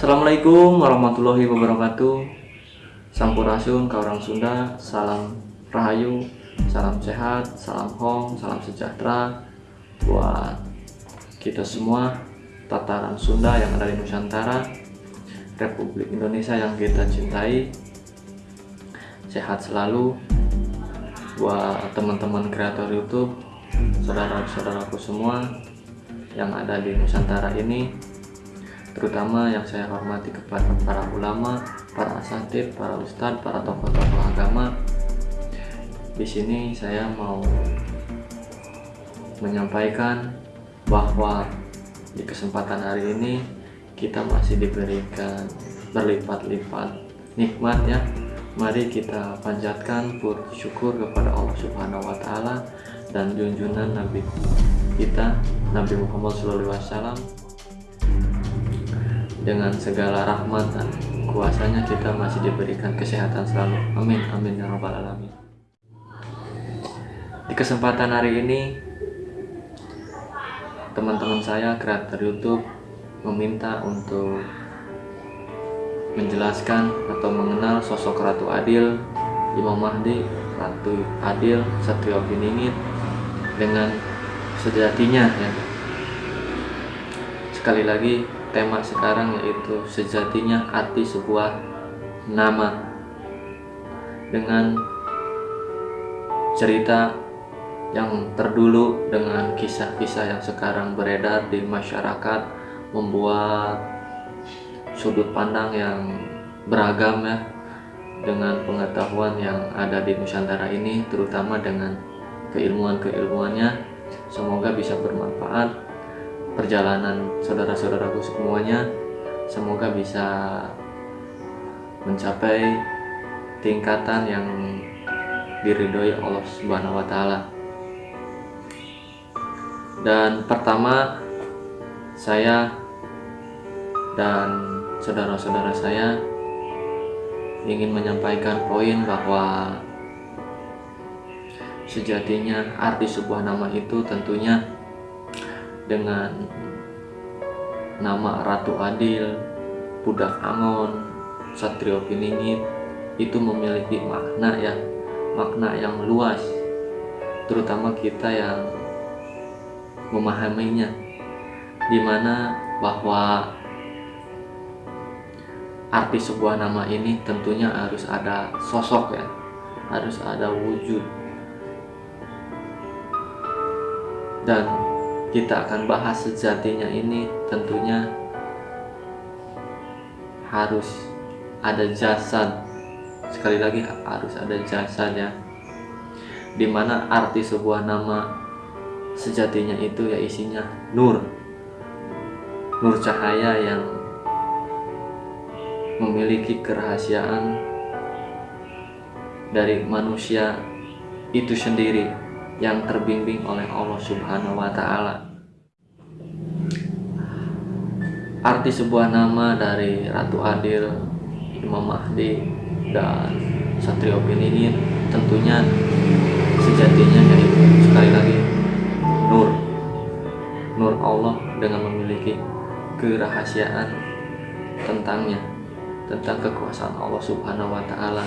Assalamualaikum warahmatullahi wabarakatuh. Sampurasun ke orang Sunda. Salam Rahayu Salam sehat, salam hong, salam sejahtera Buat kita semua Tataran Sunda yang ada di Nusantara Republik Indonesia yang kita cintai. Sehat selalu Buat teman-teman kreator Youtube Saudara-saudaraku semua Yang ada di Nusantara ini terutama yang saya hormati kepada para ulama, para asatid, para ustadz, para tokoh-tokoh agama. Di sini saya mau menyampaikan bahwa di kesempatan hari ini kita masih diberikan berlipat-lipat nikmat ya. Mari kita panjatkan syukur kepada Allah Subhanahu wa taala dan junjungan Nabi kita Nabi Muhammad SAW dengan segala rahmat dan kuasanya kita masih diberikan kesehatan selalu. Amin amin ya rabbal alamin. Di kesempatan hari ini teman-teman saya kreator YouTube meminta untuk menjelaskan atau mengenal sosok Ratu Adil Imam Mahdi Ratu Adil Satrio Biningit dengan sejatinya ya. Sekali lagi tema sekarang yaitu sejatinya arti sebuah nama. Dengan cerita yang terdulu dengan kisah-kisah yang sekarang beredar di masyarakat membuat sudut pandang yang beragam ya dengan pengetahuan yang ada di Nusantara ini terutama dengan keilmuan-keilmuannya. Semoga bisa bermanfaat perjalanan saudara-saudaraku semuanya semoga bisa mencapai tingkatan yang diridhoi Allah Subhanahu wa taala. Dan pertama saya dan saudara-saudara saya ingin menyampaikan poin bahwa sejatinya arti sebuah nama itu tentunya dengan nama Ratu Adil, Budak Angon, Satrio Piningit itu memiliki makna ya, makna yang luas, terutama kita yang memahaminya, di mana bahwa arti sebuah nama ini tentunya harus ada sosok ya, harus ada wujud. Dan kita akan bahas sejatinya ini tentunya harus ada jasad. Sekali lagi harus ada jasad ya. Di mana arti sebuah nama sejatinya itu ya isinya nur. Nur cahaya yang memiliki kerahasiaan dari manusia itu sendiri yang terbimbing oleh Allah Subhanahu wa taala. Arti sebuah nama dari Ratu Adil, Imam Mahdi, dan Satrio Piningin tentunya sejatinya yaitu sekali lagi nur nur Allah dengan memiliki kerahasiaan tentangnya tentang kekuasaan Allah Subhanahu wa taala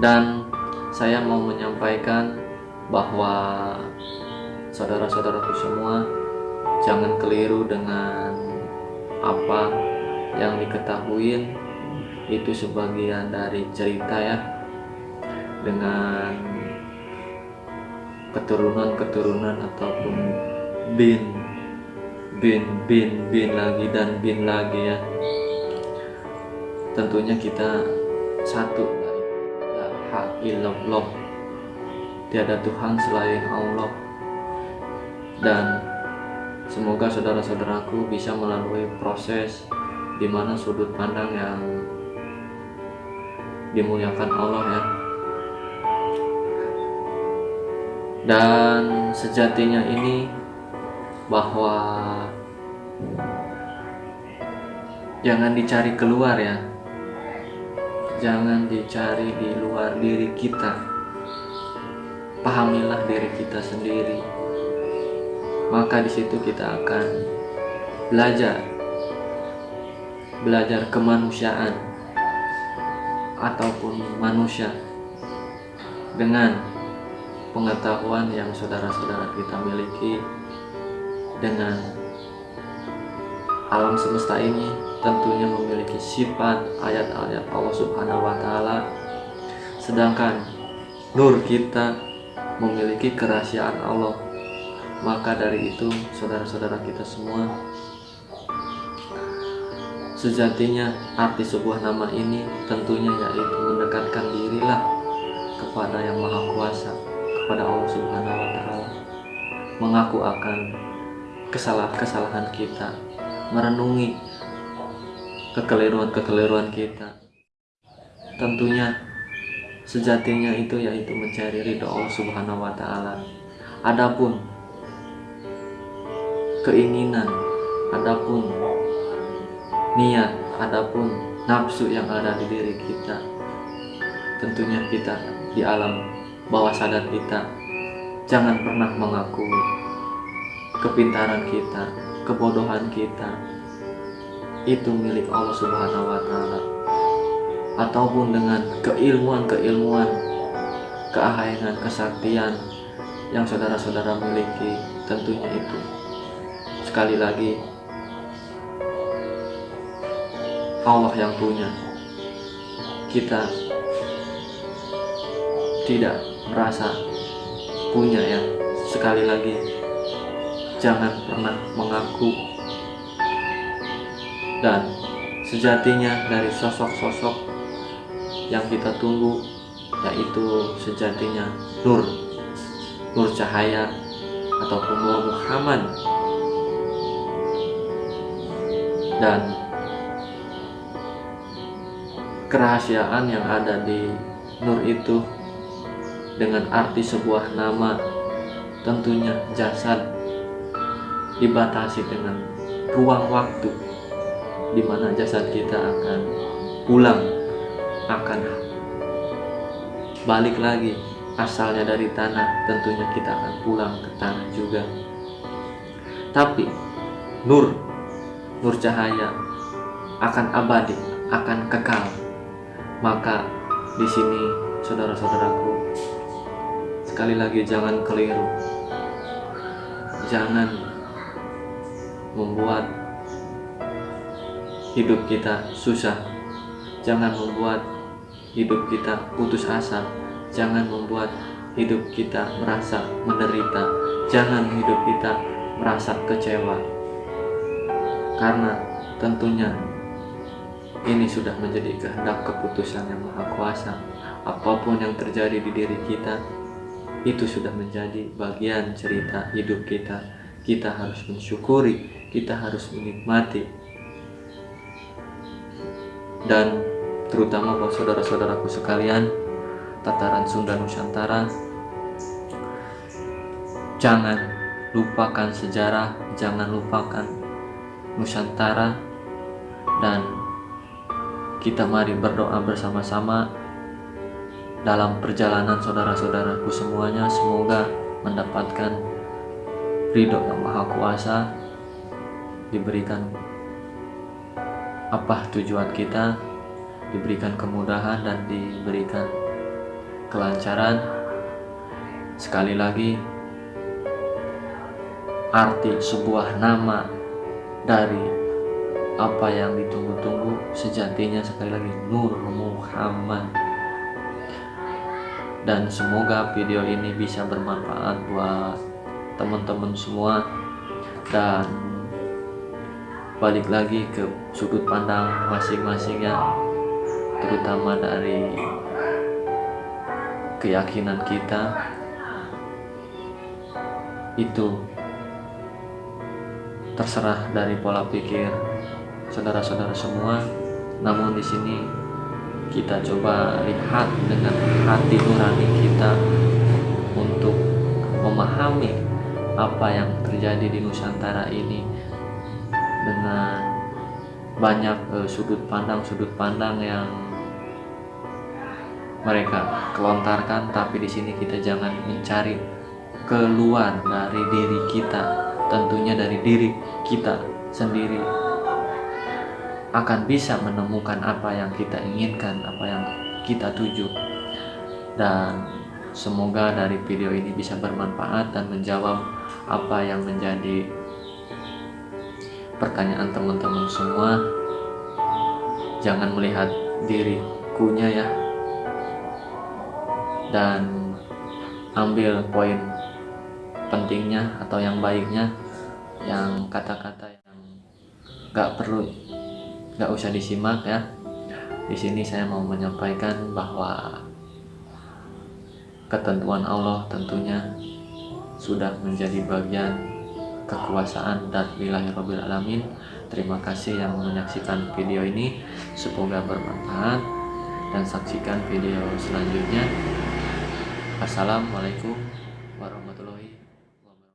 dan saya mau menyampaikan bahwa saudara-saudaraku semua jangan keliru dengan apa yang diketahui. Itu sebagian dari cerita ya. Dengan keturunan-keturunan ataupun bin bin bin bin lagi dan bin lagi ya. Tentunya kita satu. La ilaha illallah tiada Tuhan selain Allah. Dan semoga saudara-saudaraku bisa melalui proses di mana sudut pandang yang dimuliakan Allah ya. Dan sejatinya ini bahwa jangan dicari keluar ya. Jangan dicari di luar diri kita pahamilah diri kita sendiri. Maka di situ kita akan belajar. Belajar kemanusiaan ataupun manusia dengan pengetahuan yang saudara-saudara kita miliki dengan alam semesta ini tentunya memiliki sifat ayat-ayat Allah Subhanahu wa taala. Sedangkan nur kita memiliki kerahasiaan Allah maka dari itu saudara-saudara kita semua Sejatinya arti sebuah nama ini tentunya yaitu mendekatkan dirilah kepada yang maha kuasa, kepada Allah subhanahu wa ta'ala. Mengaku akan kesalahan-kesalahan kita, merenungi kekeliruan-kekeliruan kita. Tentunya sejatinya itu yaitu mencari ridho Allah subhanahu wa ta'ala. Adapun keinginan, adapun niat adapun nafsu yang ada di diri kita tentunya kita di alam bawah sadar kita jangan pernah mengaku kepintaran kita kebodohan kita itu milik Allah subhanahu wa ta'ala ataupun dengan keilmuan-keilmuan keahayangan kesaktian yang saudara-saudara miliki tentunya itu. Sekali lagi Allah yang punya. Kita tidak merasa punya ya. Sekali lagi jangan pernah mengaku. Dan sejatinya dari sosok-sosok yang kita tunggu yaitu sejatinya nur nur cahaya ataupun nur Muhammad. Dan kerahasiaan yang ada di nur itu dengan arti sebuah nama tentunya jasad dibatasi dengan ruang waktu di mana jasad kita akan pulang akan balik lagi asalnya dari tanah tentunya kita akan pulang ke tanah juga tapi nur nur cahaya akan abadi akan kekal maka di sini saudara-saudaraku sekali lagi jangan keliru. Jangan membuat hidup kita susah. Jangan membuat hidup kita putus asa. Jangan membuat hidup kita merasa menderita. Jangan hidup kita merasa kecewa. Karena tentunya ini sudah menjadi kehendak keputusan yang maha kuasa. Apa pun yang terjadi di diri kita, itu sudah menjadi bagian cerita hidup kita. Kita harus mensyukuri, kita harus menikmati. Dan terutama buat saudara-saudaraku sekalian, tataran Sunda Nusantara, jangan lupakan sejarah, jangan lupakan Nusantara, dan kita mari berdoa bersama-sama dalam perjalanan saudara-saudaraku semuanya. Semoga mendapatkan ridho yang maha kuasa. Diberikan apa tujuan kita diberikan kemudahan dan diberikan kelancaran. Sekali lagi arti sebuah nama dari apa yang ditunggu-tunggu sejatinya sekali lagi Nur Muhammad. Dan semoga video ini bisa bermanfaat buat teman-teman semua. Dan balik lagi ke sudut pandang masing-masing ya terutama dari keyakinan kita itu terserah dari pola pikir saudara-saudara semua. Namun di sini kita coba lihat dengan hati nurani kita untuk memahami apa yang terjadi di Nusantara ini dengan banyak uh, sudut pandang sudut pandang yang mereka kelontarkan tapi di sini kita jangan mencari keluar dari diri kita tentunya dari diri kita sendiri akan bisa menemukan apa yang kita inginkan, apa yang kita tuju. Dan semoga dari video ini bisa bermanfaat dan menjawab apa yang menjadi pertanyaan teman-teman semua. Jangan melihat diriku-nya ya. Dan ambil poin pentingnya atau yang baiknya yang kata-kata yang gak perlu gak usah disimak ya. Di sini saya mau menyampaikan bahwa ketentuan Allah tentunya sudah menjadi bagian kekuasaan dan wilayah alamin terima kasih yang menyaksikan video ini. Semoga bermanfaat dan saksikan video selanjutnya Assalamualaikum